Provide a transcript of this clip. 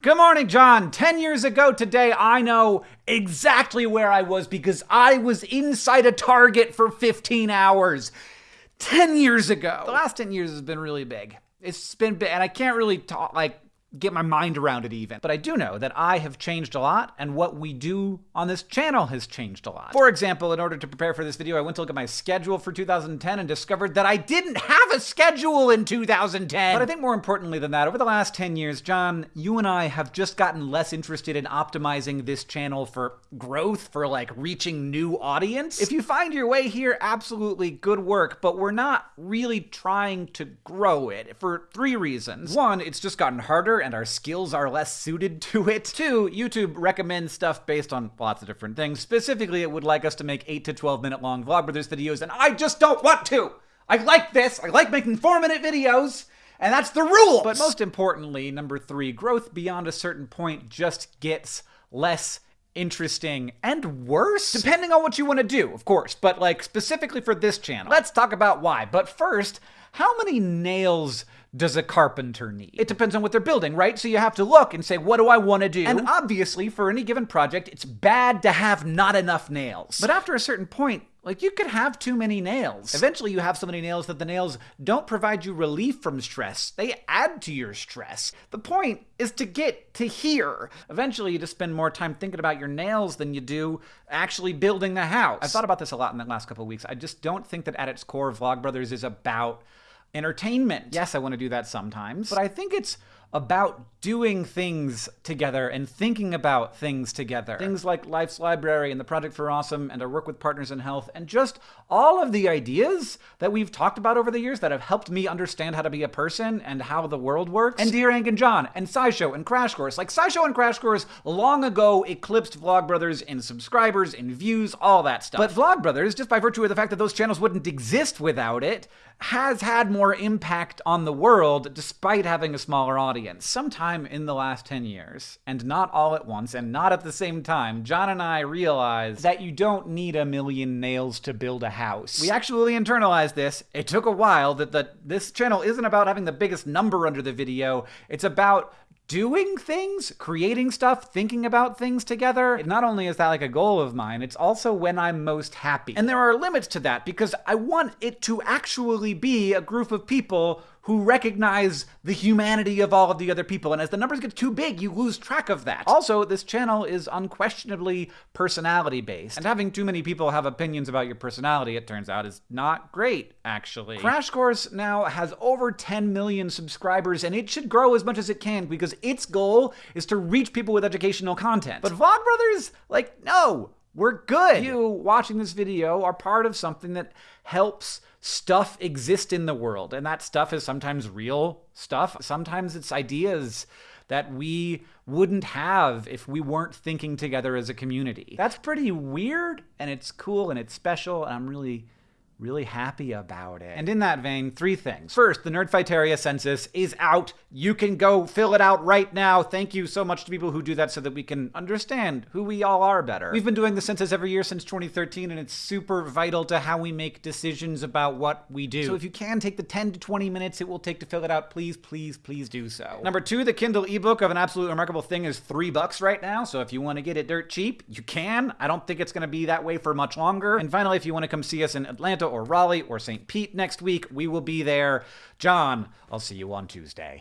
Good morning, John. 10 years ago today, I know exactly where I was because I was inside a Target for 15 hours. 10 years ago. The last 10 years has been really big. It's been big, and I can't really talk, like, get my mind around it even. But I do know that I have changed a lot, and what we do on this channel has changed a lot. For example, in order to prepare for this video, I went to look at my schedule for 2010 and discovered that I didn't have a schedule in 2010. But I think more importantly than that, over the last 10 years, John, you and I have just gotten less interested in optimizing this channel for growth, for like reaching new audience. If you find your way here, absolutely good work, but we're not really trying to grow it for three reasons. One, it's just gotten harder and our skills are less suited to it. Two, YouTube recommends stuff based on lots of different things. Specifically, it would like us to make 8 to 12 minute long Vlogbrothers videos, and I just don't want to! I like this, I like making 4 minute videos, and that's the rule! But most importantly, number three, growth beyond a certain point just gets less interesting and worse depending on what you want to do of course but like specifically for this channel let's talk about why but first how many nails does a carpenter need? It depends on what they're building, right? So you have to look and say, what do I want to do? And obviously, for any given project, it's bad to have not enough nails. But after a certain point, like, you could have too many nails. Eventually, you have so many nails that the nails don't provide you relief from stress. They add to your stress. The point is to get to here. Eventually, you just spend more time thinking about your nails than you do actually building the house. I've thought about this a lot in the last couple of weeks. I just don't think that at its core, Vlogbrothers is about entertainment. Yes, I want to do that sometimes, but I think it's about doing things together and thinking about things together. Things like Life's Library and the Project for Awesome and our work with Partners in Health and just all of the ideas that we've talked about over the years that have helped me understand how to be a person and how the world works. And Dear Hank and John and SciShow and Crash Course. Like SciShow and Crash Course long ago eclipsed Vlogbrothers in subscribers, in views, all that stuff. But Vlogbrothers, just by virtue of the fact that those channels wouldn't exist without it, has had more impact on the world despite having a smaller audience. Sometime in the last 10 years, and not all at once and not at the same time, John and I realized that you don't need a million nails to build a house. We actually internalized this. It took a while that the, this channel isn't about having the biggest number under the video. It's about doing things, creating stuff, thinking about things together. Not only is that like a goal of mine, it's also when I'm most happy. And there are limits to that because I want it to actually be a group of people who recognize the humanity of all of the other people. And as the numbers get too big, you lose track of that. Also, this channel is unquestionably personality based. And having too many people have opinions about your personality, it turns out, is not great, actually. Crash Course now has over 10 million subscribers, and it should grow as much as it can because its goal is to reach people with educational content. But Vlogbrothers, like, no, we're good. You watching this video are part of something that helps stuff exist in the world. And that stuff is sometimes real stuff, sometimes it's ideas that we wouldn't have if we weren't thinking together as a community. That's pretty weird and it's cool and it's special and I'm really really happy about it. And in that vein, three things. First, the Nerdfighteria census is out. You can go fill it out right now. Thank you so much to people who do that so that we can understand who we all are better. We've been doing the census every year since 2013, and it's super vital to how we make decisions about what we do. So if you can take the 10 to 20 minutes it will take to fill it out, please, please, please do so. Number two, the Kindle ebook of an absolutely remarkable thing is three bucks right now. So if you want to get it dirt cheap, you can. I don't think it's going to be that way for much longer. And finally, if you want to come see us in Atlanta or Raleigh or St. Pete next week. We will be there. John, I'll see you on Tuesday.